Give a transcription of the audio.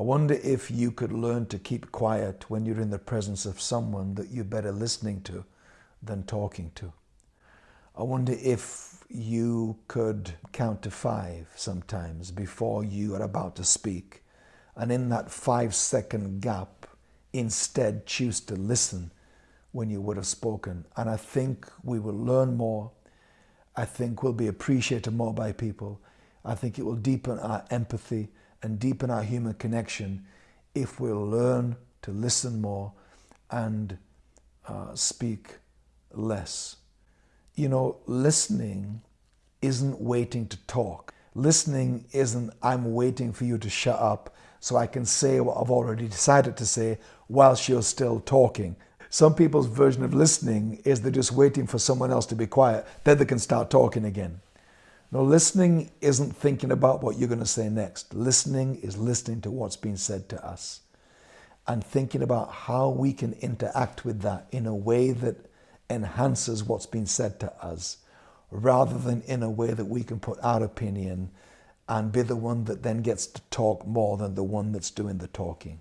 I wonder if you could learn to keep quiet when you're in the presence of someone that you're better listening to than talking to. I wonder if you could count to five sometimes before you are about to speak. And in that five second gap, instead choose to listen when you would have spoken. And I think we will learn more. I think we'll be appreciated more by people. I think it will deepen our empathy and deepen our human connection if we'll learn to listen more and uh, speak less. You know, listening isn't waiting to talk. Listening isn't, I'm waiting for you to shut up so I can say what I've already decided to say whilst you're still talking. Some people's version of listening is they're just waiting for someone else to be quiet, then they can start talking again. No, listening isn't thinking about what you're going to say next. Listening is listening to what's been said to us and thinking about how we can interact with that in a way that enhances what's been said to us rather than in a way that we can put our opinion and be the one that then gets to talk more than the one that's doing the talking.